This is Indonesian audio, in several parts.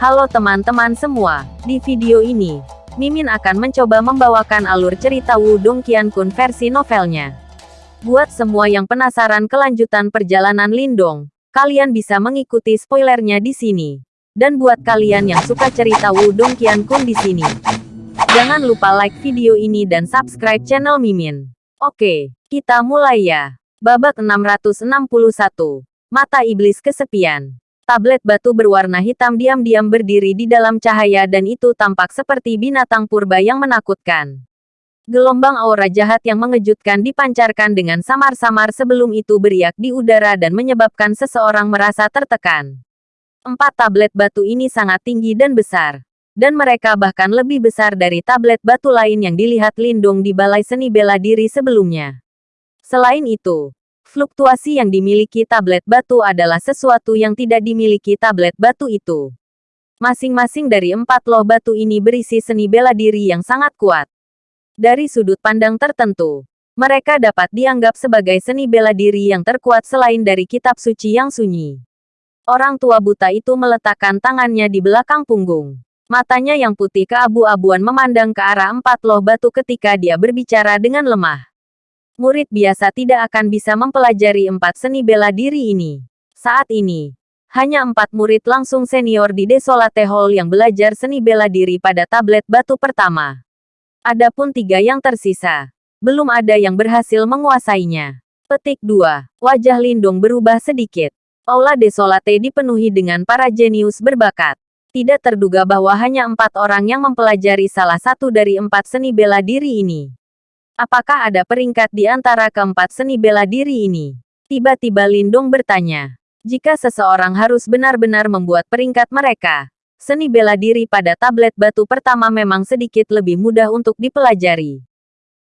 Halo teman-teman semua, di video ini, Mimin akan mencoba membawakan alur cerita Wudong Qiankun versi novelnya. Buat semua yang penasaran kelanjutan perjalanan Lindong, kalian bisa mengikuti spoilernya di sini. Dan buat kalian yang suka cerita Wudong Qiankun di sini, jangan lupa like video ini dan subscribe channel Mimin. Oke, kita mulai ya. Babak 661. Mata Iblis Kesepian. Tablet batu berwarna hitam diam-diam berdiri di dalam cahaya dan itu tampak seperti binatang purba yang menakutkan. Gelombang aura jahat yang mengejutkan dipancarkan dengan samar-samar sebelum itu beriak di udara dan menyebabkan seseorang merasa tertekan. Empat tablet batu ini sangat tinggi dan besar. Dan mereka bahkan lebih besar dari tablet batu lain yang dilihat Lindung di Balai Seni Bela Diri sebelumnya. Selain itu, Fluktuasi yang dimiliki tablet batu adalah sesuatu yang tidak dimiliki tablet batu itu. Masing-masing dari empat loh batu ini berisi seni bela diri yang sangat kuat. Dari sudut pandang tertentu, mereka dapat dianggap sebagai seni bela diri yang terkuat selain dari kitab suci yang sunyi. Orang tua buta itu meletakkan tangannya di belakang punggung. Matanya yang putih keabu-abuan memandang ke arah empat loh batu ketika dia berbicara dengan lemah murid biasa tidak akan bisa mempelajari empat seni bela diri ini. Saat ini, hanya empat murid langsung senior di Desolate Hall yang belajar seni bela diri pada tablet batu pertama. Adapun tiga yang tersisa, belum ada yang berhasil menguasainya. Petik 2. Wajah Lindung berubah sedikit. Aula Desolate dipenuhi dengan para jenius berbakat. Tidak terduga bahwa hanya empat orang yang mempelajari salah satu dari empat seni bela diri ini. Apakah ada peringkat di antara keempat seni bela diri ini? Tiba-tiba Lindong bertanya. Jika seseorang harus benar-benar membuat peringkat mereka, seni bela diri pada tablet batu pertama memang sedikit lebih mudah untuk dipelajari.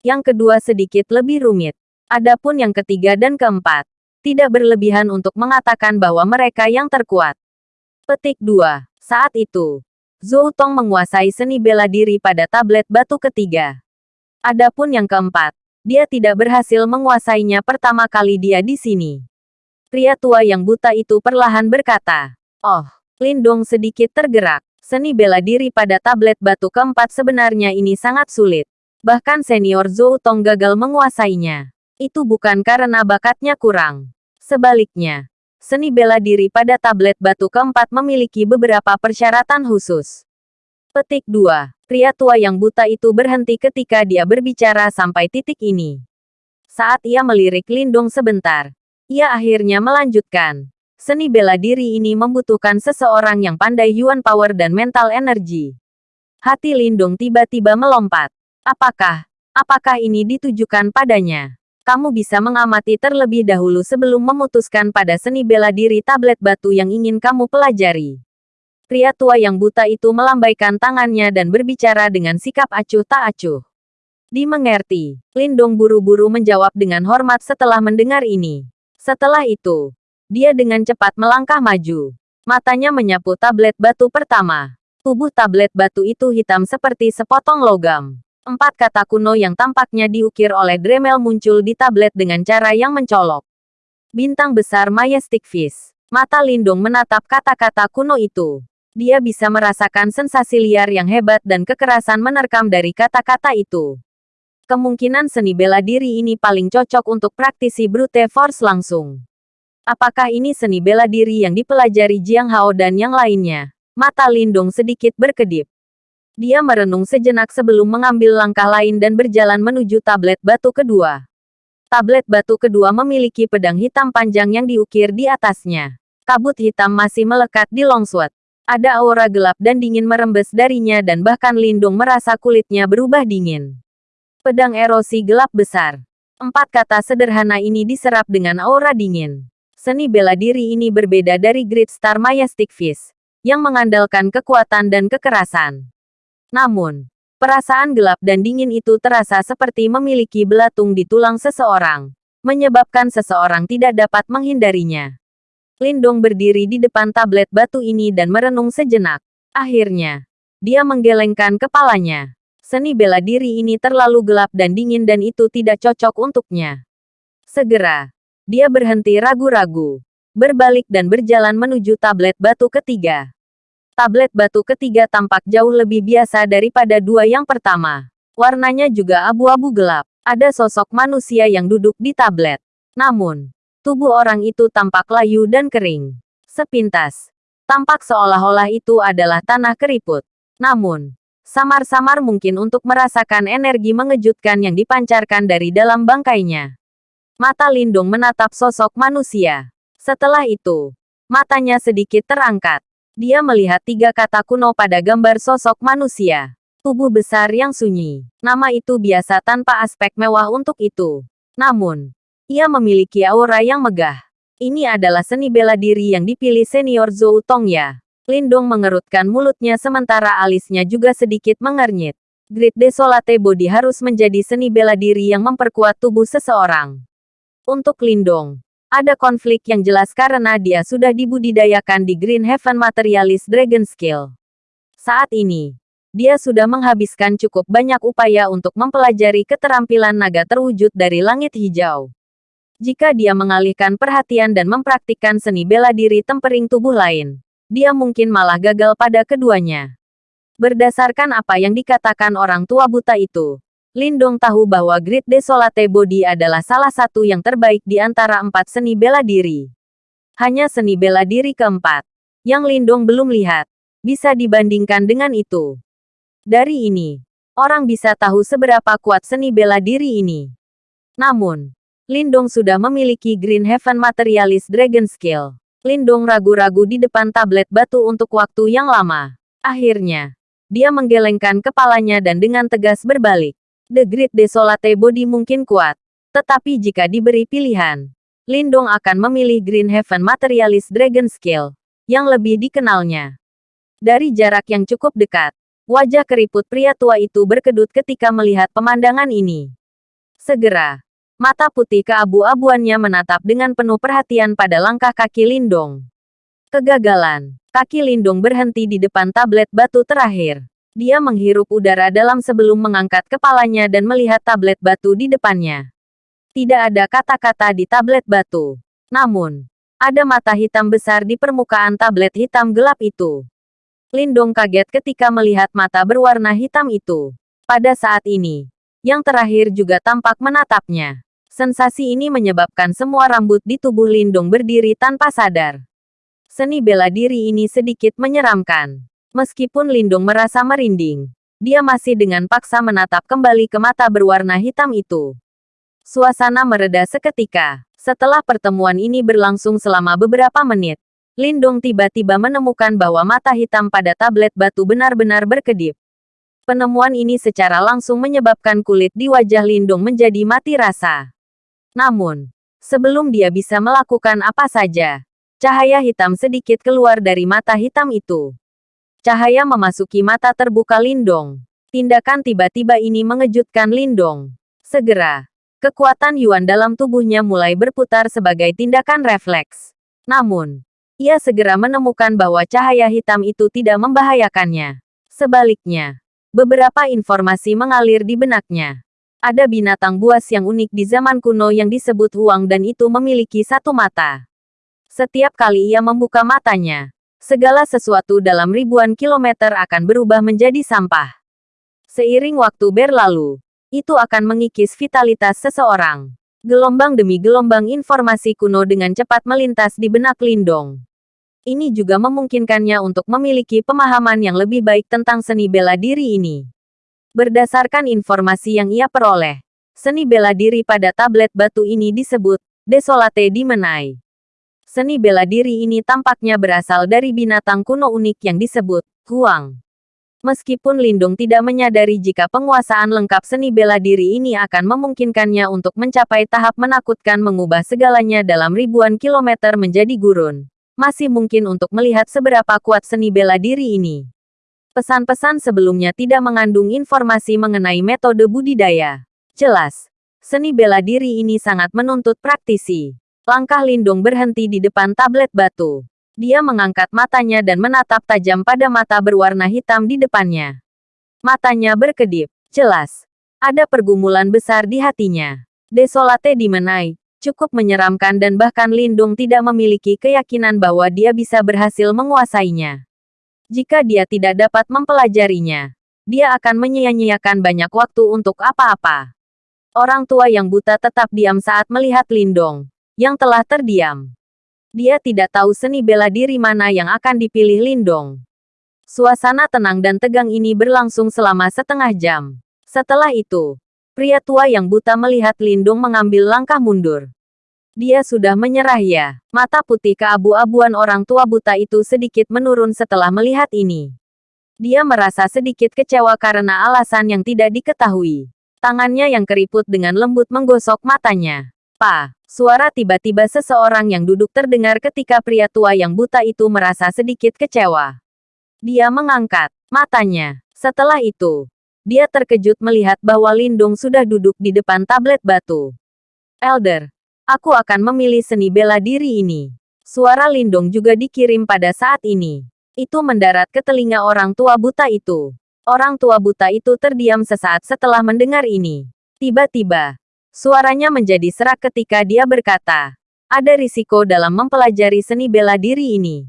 Yang kedua sedikit lebih rumit. Adapun yang ketiga dan keempat, tidak berlebihan untuk mengatakan bahwa mereka yang terkuat. Petik 2. Saat itu, Zhou Tong menguasai seni bela diri pada tablet batu ketiga. Adapun yang keempat, dia tidak berhasil menguasainya pertama kali dia di sini. Pria tua yang buta itu perlahan berkata, Oh, Lindong sedikit tergerak. Seni bela diri pada tablet batu keempat sebenarnya ini sangat sulit. Bahkan senior Zhou Tong gagal menguasainya. Itu bukan karena bakatnya kurang. Sebaliknya, seni bela diri pada tablet batu keempat memiliki beberapa persyaratan khusus. Petik 2. Pria tua yang buta itu berhenti ketika dia berbicara sampai titik ini. Saat ia melirik Lindung sebentar, ia akhirnya melanjutkan. Seni bela diri ini membutuhkan seseorang yang pandai yuan power dan mental energi. Hati Lindung tiba-tiba melompat. Apakah, apakah ini ditujukan padanya? Kamu bisa mengamati terlebih dahulu sebelum memutuskan pada seni bela diri tablet batu yang ingin kamu pelajari. Pria tua yang buta itu melambaikan tangannya dan berbicara dengan sikap acuh tak acuh. Dimengerti, Lindong buru-buru menjawab dengan hormat setelah mendengar ini. Setelah itu, dia dengan cepat melangkah maju. Matanya menyapu tablet batu pertama. Tubuh tablet batu itu hitam seperti sepotong logam. Empat kata kuno yang tampaknya diukir oleh Dremel muncul di tablet dengan cara yang mencolok. Bintang besar Majestic Fish. Mata Lindung menatap kata-kata kuno itu. Dia bisa merasakan sensasi liar yang hebat dan kekerasan menerkam dari kata-kata itu. Kemungkinan seni bela diri ini paling cocok untuk praktisi brute force langsung. Apakah ini seni bela diri yang dipelajari Jiang Hao dan yang lainnya? Mata Lindung sedikit berkedip. Dia merenung sejenak sebelum mengambil langkah lain dan berjalan menuju tablet batu kedua. Tablet batu kedua memiliki pedang hitam panjang yang diukir di atasnya. Kabut hitam masih melekat di longsword. Ada aura gelap dan dingin merembes darinya dan bahkan Lindung merasa kulitnya berubah dingin. Pedang erosi gelap besar. Empat kata sederhana ini diserap dengan aura dingin. Seni bela diri ini berbeda dari Great Star Majestic Fist, yang mengandalkan kekuatan dan kekerasan. Namun, perasaan gelap dan dingin itu terasa seperti memiliki belatung di tulang seseorang, menyebabkan seseorang tidak dapat menghindarinya. Lindong berdiri di depan tablet batu ini dan merenung sejenak. Akhirnya, dia menggelengkan kepalanya. Seni bela diri ini terlalu gelap dan dingin dan itu tidak cocok untuknya. Segera, dia berhenti ragu-ragu, berbalik dan berjalan menuju tablet batu ketiga. Tablet batu ketiga tampak jauh lebih biasa daripada dua yang pertama. Warnanya juga abu-abu gelap. Ada sosok manusia yang duduk di tablet. Namun, tubuh orang itu tampak layu dan kering. Sepintas, tampak seolah-olah itu adalah tanah keriput. Namun, samar-samar mungkin untuk merasakan energi mengejutkan yang dipancarkan dari dalam bangkainya. Mata Lindung menatap sosok manusia. Setelah itu, matanya sedikit terangkat. Dia melihat tiga kata kuno pada gambar sosok manusia. Tubuh besar yang sunyi. Nama itu biasa tanpa aspek mewah untuk itu. Namun, ia memiliki aura yang megah. Ini adalah seni bela diri yang dipilih senior Zhou Tongya. Lindong mengerutkan mulutnya sementara alisnya juga sedikit mengernyit. Grid Desolate Body harus menjadi seni bela diri yang memperkuat tubuh seseorang. Untuk Lindong, ada konflik yang jelas karena dia sudah dibudidayakan di Green Heaven Materialist Dragon Skill. Saat ini, dia sudah menghabiskan cukup banyak upaya untuk mempelajari keterampilan naga terwujud dari langit hijau. Jika dia mengalihkan perhatian dan mempraktikkan seni bela diri tempering tubuh lain, dia mungkin malah gagal pada keduanya. Berdasarkan apa yang dikatakan orang tua buta itu, Lindong tahu bahwa Grid Desolate Body adalah salah satu yang terbaik di antara empat seni bela diri. Hanya seni bela diri keempat, yang Lindong belum lihat, bisa dibandingkan dengan itu. Dari ini, orang bisa tahu seberapa kuat seni bela diri ini. Namun, Lindong sudah memiliki Green Heaven Materialist Dragon Skill. Lindong ragu-ragu di depan tablet batu untuk waktu yang lama. Akhirnya, dia menggelengkan kepalanya dan dengan tegas berbalik. The Great Desolate Body mungkin kuat. Tetapi jika diberi pilihan, Lindong akan memilih Green Heaven Materialist Dragon Skill, yang lebih dikenalnya. Dari jarak yang cukup dekat, wajah keriput pria tua itu berkedut ketika melihat pemandangan ini. Segera, mata putih keabu-abuannya menatap dengan penuh perhatian pada langkah kaki Lindong. Kegagalan, kaki Lindong berhenti di depan tablet batu terakhir. Dia menghirup udara dalam sebelum mengangkat kepalanya dan melihat tablet batu di depannya. Tidak ada kata-kata di tablet batu. Namun, ada mata hitam besar di permukaan tablet hitam gelap itu. Lindong kaget ketika melihat mata berwarna hitam itu. Pada saat ini, yang terakhir juga tampak menatapnya. Sensasi ini menyebabkan semua rambut di tubuh Lindong berdiri tanpa sadar. Seni bela diri ini sedikit menyeramkan. Meskipun Lindung merasa merinding, dia masih dengan paksa menatap kembali ke mata berwarna hitam itu. Suasana mereda seketika. Setelah pertemuan ini berlangsung selama beberapa menit, Lindung tiba-tiba menemukan bahwa mata hitam pada tablet batu benar-benar berkedip. Penemuan ini secara langsung menyebabkan kulit di wajah Lindung menjadi mati rasa. Namun, sebelum dia bisa melakukan apa saja, cahaya hitam sedikit keluar dari mata hitam itu. Cahaya memasuki mata terbuka Lindong. Tindakan tiba-tiba ini mengejutkan Lindong. Segera, kekuatan Yuan dalam tubuhnya mulai berputar sebagai tindakan refleks. Namun, ia segera menemukan bahwa cahaya hitam itu tidak membahayakannya. Sebaliknya, beberapa informasi mengalir di benaknya. Ada binatang buas yang unik di zaman kuno yang disebut Huang dan itu memiliki satu mata. Setiap kali ia membuka matanya, segala sesuatu dalam ribuan kilometer akan berubah menjadi sampah. Seiring waktu berlalu, itu akan mengikis vitalitas seseorang. Gelombang demi gelombang informasi kuno dengan cepat melintas di benak Lindong. Ini juga memungkinkannya untuk memiliki pemahaman yang lebih baik tentang seni bela diri ini. Berdasarkan informasi yang ia peroleh, seni bela diri pada tablet batu ini disebut Desolate Dimenai. Seni bela diri ini tampaknya berasal dari binatang kuno unik yang disebut Huang. Meskipun Lindung tidak menyadari jika penguasaan lengkap seni bela diri ini akan memungkinkannya untuk mencapai tahap menakutkan mengubah segalanya dalam ribuan kilometer menjadi gurun, masih mungkin untuk melihat seberapa kuat seni bela diri ini. Pesan-pesan sebelumnya tidak mengandung informasi mengenai metode budidaya. Jelas, seni bela diri ini sangat menuntut praktisi. Langkah Lindung berhenti di depan tablet batu. Dia mengangkat matanya dan menatap tajam pada mata berwarna hitam di depannya. Matanya berkedip. Jelas. Ada pergumulan besar di hatinya. Desolate dimenai. Cukup menyeramkan dan bahkan Lindung tidak memiliki keyakinan bahwa dia bisa berhasil menguasainya. Jika dia tidak dapat mempelajarinya, dia akan menyia-nyiakan banyak waktu untuk apa-apa. Orang tua yang buta tetap diam saat melihat Lindong, yang telah terdiam. Dia tidak tahu seni bela diri mana yang akan dipilih Lindong. Suasana tenang dan tegang ini berlangsung selama setengah jam. Setelah itu, pria tua yang buta melihat Lindong mengambil langkah mundur. Dia sudah menyerah ya. Mata putih keabu-abuan orang tua buta itu sedikit menurun setelah melihat ini. Dia merasa sedikit kecewa karena alasan yang tidak diketahui. Tangannya yang keriput dengan lembut menggosok matanya. Pa, suara tiba-tiba seseorang yang duduk terdengar ketika pria tua yang buta itu merasa sedikit kecewa. Dia mengangkat matanya. Setelah itu, dia terkejut melihat bahwa Lindung sudah duduk di depan tablet batu. Elder, Aku akan memilih seni bela diri ini. Suara Lindong juga dikirim pada saat ini. Itu mendarat ke telinga orang tua buta itu. Orang tua buta itu terdiam sesaat setelah mendengar ini. Tiba-tiba, suaranya menjadi serak ketika dia berkata, ada risiko dalam mempelajari seni bela diri ini.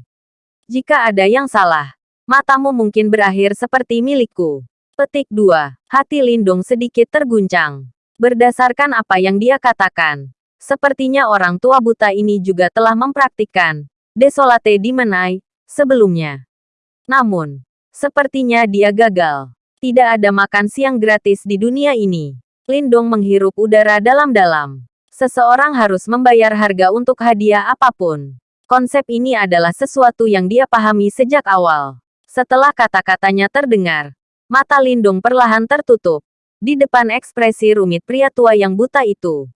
Jika ada yang salah, matamu mungkin berakhir seperti milikku. Petik 2. Hati Lindong sedikit terguncang. Berdasarkan apa yang dia katakan, Sepertinya orang tua buta ini juga telah mempraktikkan desolate di Menai sebelumnya. Namun, sepertinya dia gagal. Tidak ada makan siang gratis di dunia ini. Lindong menghirup udara dalam-dalam. Seseorang harus membayar harga untuk hadiah apa pun. Konsep ini adalah sesuatu yang dia pahami sejak awal. Setelah kata-katanya terdengar, mata Lindung perlahan tertutup. Di depan ekspresi rumit pria tua yang buta itu,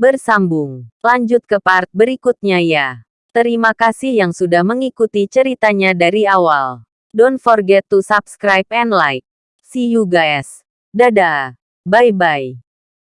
Bersambung. Lanjut ke part berikutnya ya. Terima kasih yang sudah mengikuti ceritanya dari awal. Don't forget to subscribe and like. See you guys. Dadah. Bye-bye.